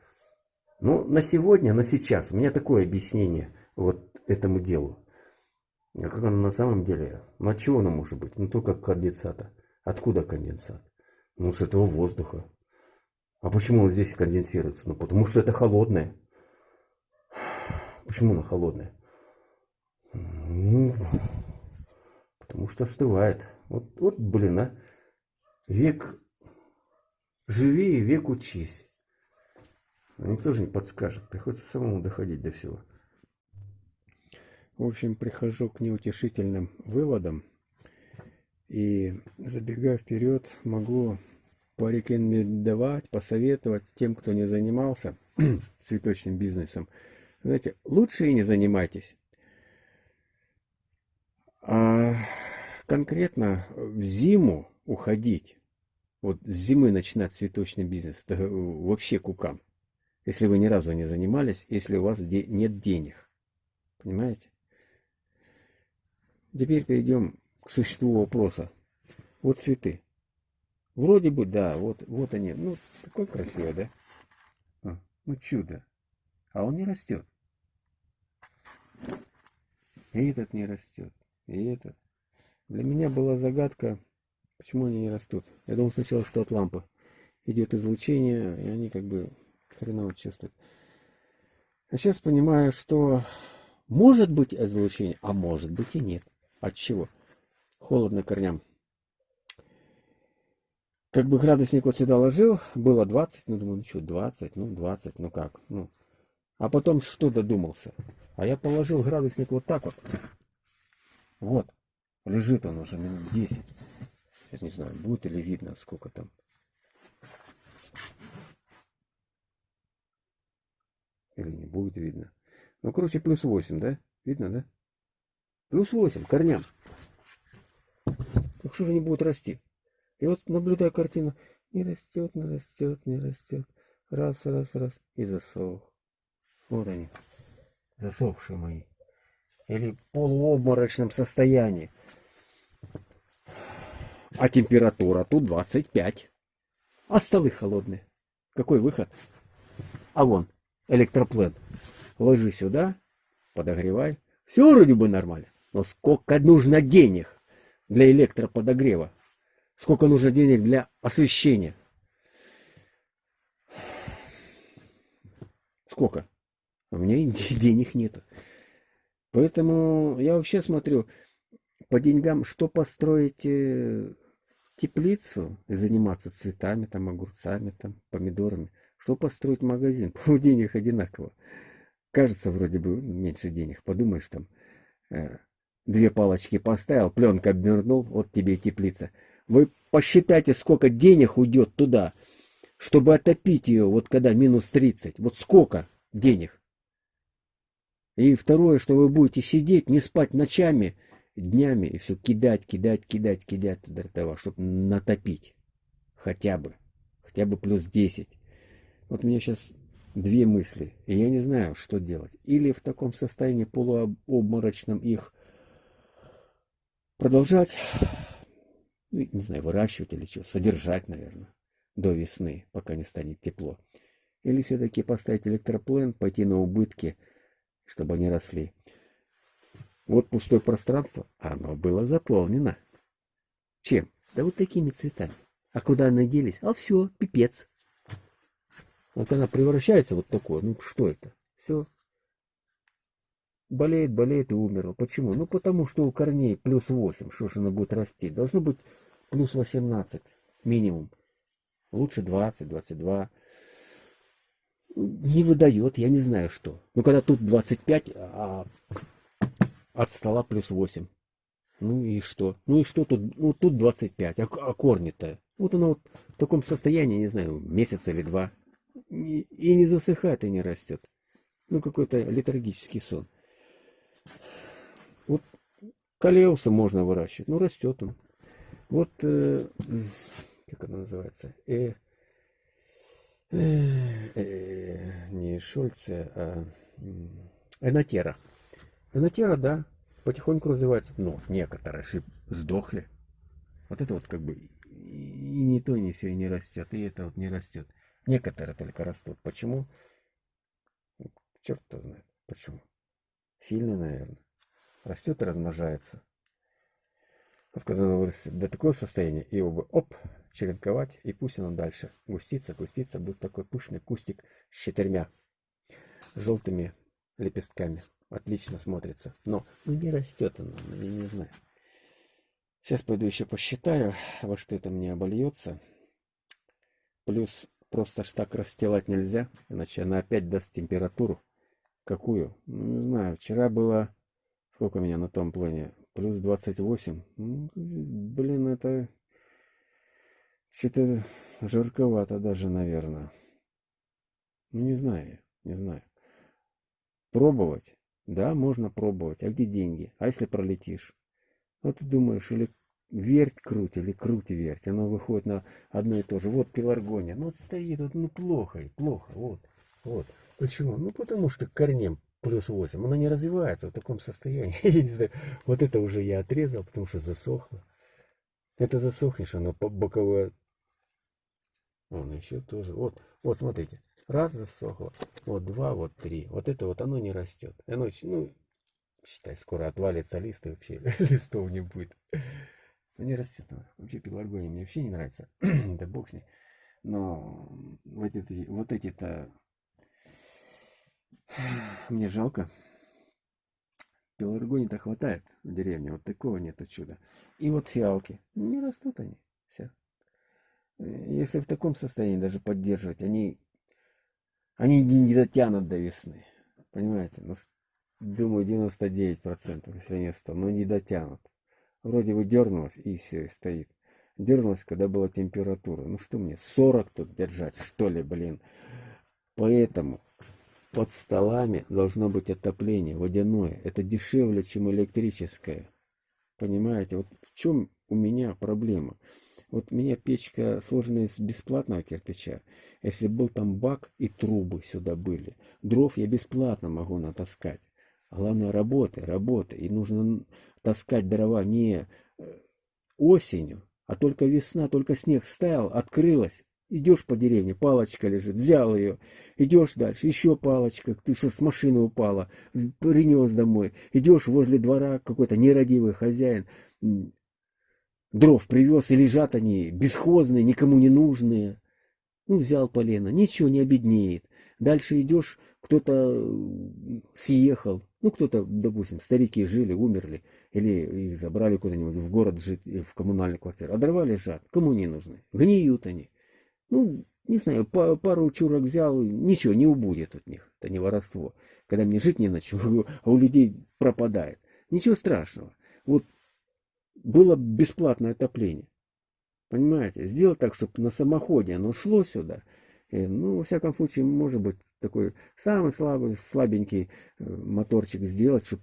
Ну, на сегодня, на сейчас, у меня такое объяснение вот этому делу. А как оно на самом деле? Ну, от чего оно может быть? Ну, только конденсата. Откуда конденсат? Ну, с этого воздуха. А почему он здесь конденсируется? Ну, потому что это холодное. Почему оно холодное? Ну, потому что остывает. Вот, вот блин, а. Век живи и век учись. Никто же не подскажет. Приходится самому доходить до всего. В общем, прихожу к неутешительным выводам. И забегая вперед, могу порекомендовать, посоветовать тем, кто не занимался <clears throat> цветочным бизнесом. Знаете, лучше и не занимайтесь. А конкретно в зиму уходить, вот с зимы начинать цветочный бизнес, это вообще кукан. Если вы ни разу не занимались, если у вас нет денег. Понимаете? Теперь перейдем к существу вопроса. Вот цветы. Вроде бы, да, вот, вот они. Ну, такой красивый, да? А, ну, чудо. А он не растет. И этот не растет. И этот. Для меня была загадка, почему они не растут. Я думал сначала, что от лампы идет излучение, и они как бы хреново чувствуют. А сейчас понимаю, что может быть излучение, а может быть и нет. От чего? Холодно корням. Как бы градусник вот сюда ложил, было 20, ну думаю, ну что, 20, ну 20, ну как, ну. А потом что додумался? А я положил градусник вот так вот. Вот, лежит он уже минут 10. Сейчас не знаю, будет или видно, сколько там. Или не будет видно. Ну, короче, плюс 8, да? Видно, да? Плюс 8 корням. Так что же не будут расти? И вот наблюдая картину, не растет, не растет, не растет. Раз, раз, раз. И засох. Вот они, засохшие мои. Или полуобморочном состоянии. А температура тут 25. А столы холодные. Какой выход? А вон, электроплен. Ложи сюда, подогревай. Все вроде бы нормально. Но сколько нужно денег для электроподогрева? Сколько нужно денег для освещения? Сколько? У меня <laughs> денег нет. Поэтому я вообще смотрю по деньгам, что построить э, теплицу и заниматься цветами, там, огурцами, там, помидорами. Что построить магазин? <laughs> По денег одинаково. Кажется, вроде бы меньше денег. Подумаешь, там, э, Две палочки поставил, пленка обернул, вот тебе и теплица. Вы посчитайте, сколько денег уйдет туда, чтобы отопить ее, вот когда минус 30. Вот сколько денег. И второе, что вы будете сидеть, не спать ночами, днями, и все кидать, кидать, кидать, кидать туда этого, чтобы натопить. Хотя бы. Хотя бы плюс 10. Вот у меня сейчас две мысли, и я не знаю, что делать. Или в таком состоянии полуобморочном их продолжать, ну, не знаю, выращивать или что, содержать, наверное, до весны, пока не станет тепло. Или все-таки поставить электроплен, пойти на убытки, чтобы они росли. Вот пустое пространство, оно было заполнено. Чем? Да вот такими цветами. А куда они делись? А все, пипец. Вот она превращается вот такое, ну что это? Все, болеет, болеет и умерла. Почему? Ну, потому что у корней плюс 8, что же она будет расти? Должно быть плюс 18 минимум. Лучше 20, 22. Не выдает, я не знаю что. Ну, когда тут 25, а от стола плюс 8. Ну и что? Ну и что тут? Ну тут 25, а, а корни-то? Вот оно вот в таком состоянии, не знаю, месяц или два. И, не засыхает, и не растет. Ну какой-то летаргический сон. Калеуса можно выращивать. Ну, растет он. Вот, э, как это называется? Э, не Шольце, а Энотера. Энотера, да, потихоньку развивается. Но некоторые шип сдохли. Вот это вот как бы и не то, не все, и не растет, и это вот не растет. Некоторые только растут. Почему? Черт кто знает. Почему? Сильно, наверное. Растет и размножается. Оно вырастет до такого состояния, его бы оп, черенковать, и пусть оно дальше густится, густится, будет такой пышный кустик с четырьмя желтыми лепестками. Отлично смотрится. Но ну, не растет оно, я не знаю. Сейчас пойду еще посчитаю, во что это мне обольется. Плюс просто ж так расстилать нельзя, иначе она опять даст температуру. Какую? Ну, не знаю, вчера было... Сколько у меня на том плане? Плюс 28. Ну, блин, это... Что-то жарковато даже, наверное. Ну, не знаю, не знаю. Пробовать? Да, можно пробовать. А где деньги? А если пролетишь? Вот ты думаешь, или верть круть, или круть верть. Оно выходит на одно и то же. Вот пеларгония. Ну вот стоит, вот, ну плохо, плохо. Вот, вот. Почему? Ну потому что корнем плюс 8. Она не развивается в таком состоянии. <laughs> вот это уже я отрезал, потому что засохло. Это засохнешь, оно по боковое. Он еще тоже. Вот, вот смотрите. Раз засохло. Вот два, вот три. Вот это вот оно не растет. Оно, ну, Считай, скоро отвалится лист и вообще <laughs> листов не будет. Ну не растет. Вообще пеларгония мне вообще не нравится. <clears throat> да бог с ней. Но вот эти, вот эти-то мне жалко. Пеларгонии-то хватает в деревне. Вот такого нету чуда. И вот фиалки. Не растут они. Все. Если в таком состоянии даже поддерживать, они, они не дотянут до весны. Понимаете? Но думаю, 99%, если не 100, но не дотянут. Вроде бы дернулась и все, и стоит. Дернулась, когда была температура. Ну что мне, 40 тут держать, что ли, блин. Поэтому под столами должно быть отопление водяное. Это дешевле, чем электрическое. Понимаете, вот в чем у меня проблема. Вот у меня печка сложена из бесплатного кирпича. Если был там бак и трубы сюда были, дров я бесплатно могу натаскать. Главное работы, работы. И нужно таскать дрова не э, осенью, а только весна, только снег стаял, открылась. Идешь по деревне, палочка лежит, взял ее, идешь дальше, еще палочка, ты что с машины упала, принес домой. Идешь возле двора, какой-то нерадивый хозяин, дров привез, и лежат они бесхозные, никому не нужные. Ну, взял полено, ничего не обеднеет. Дальше идешь, кто-то съехал, ну, кто-то, допустим, старики жили, умерли, или их забрали куда-нибудь в город жить, в коммунальную квартиру. А дрова лежат, кому не нужны? Гниют они. Ну, не знаю, пару чурок взял, ничего, не убудет от них. Это не воровство. Когда мне жить не на <laughs> а у людей пропадает. Ничего страшного. Вот было бесплатное отопление. Понимаете? Сделать так, чтобы на самоходе оно шло сюда – Э, ну, во всяком случае, может быть, такой самый слабый, слабенький э, моторчик сделать, чтобы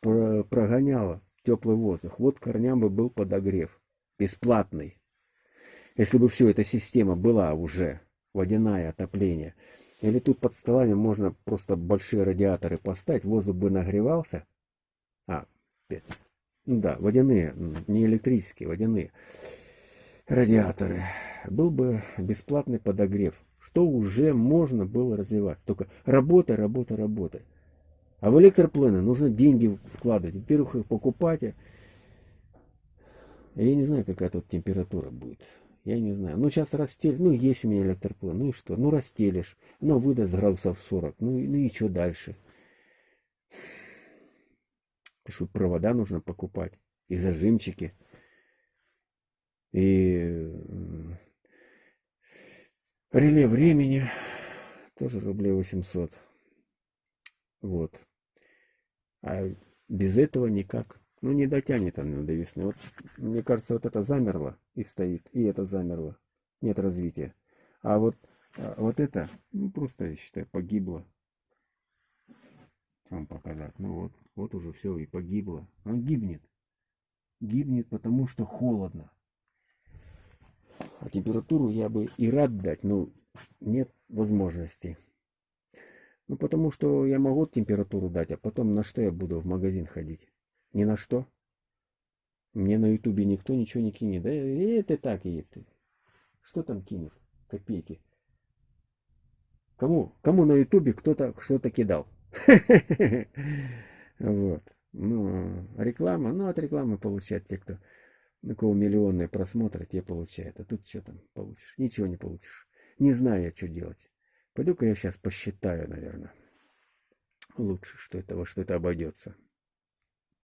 прогоняло теплый воздух. Вот корням бы был подогрев. Бесплатный. Если бы все эта система была уже, водяное отопление. Или тут под столами можно просто большие радиаторы поставить, воздух бы нагревался. А, ну да, водяные, не электрические, водяные радиаторы, был бы бесплатный подогрев, что уже можно было развиваться. Только работа, работа, работа. А в электроплены нужно деньги вкладывать. Во-первых, их покупать. А я не знаю, какая тут температура будет. Я не знаю. Ну, сейчас растель. Ну, есть у меня электроплен. Ну и что? Ну, растелишь. Ну, выдаст градусов 40. Ну, ну и что дальше? Ты что, провода нужно покупать. И зажимчики. И реле времени тоже рублей 800. Вот. А без этого никак. Ну, не дотянет она до весны. Вот, мне кажется, вот это замерло и стоит, и это замерло. Нет развития. А вот, а вот это, ну, просто, я считаю, погибло. Вам показать. Ну вот, Вот уже все и погибло. Он гибнет. Гибнет, потому что холодно. А температуру я бы и рад дать, но нет возможности. Ну, потому что я могу температуру дать, а потом на что я буду в магазин ходить? Ни на что. Мне на ютубе никто ничего не кинет. Да это так и это. Что там кинет? Копейки. Кому? Кому на ютубе кто-то что-то кидал? <laughs> Вот. Ну, реклама, ну, от рекламы получают те, кто на кого миллионные просмотры, те получают. А тут что там получишь? Ничего не получишь. Не знаю я, что делать. Пойду-ка я сейчас посчитаю, наверное. Лучше, что это, во что это обойдется.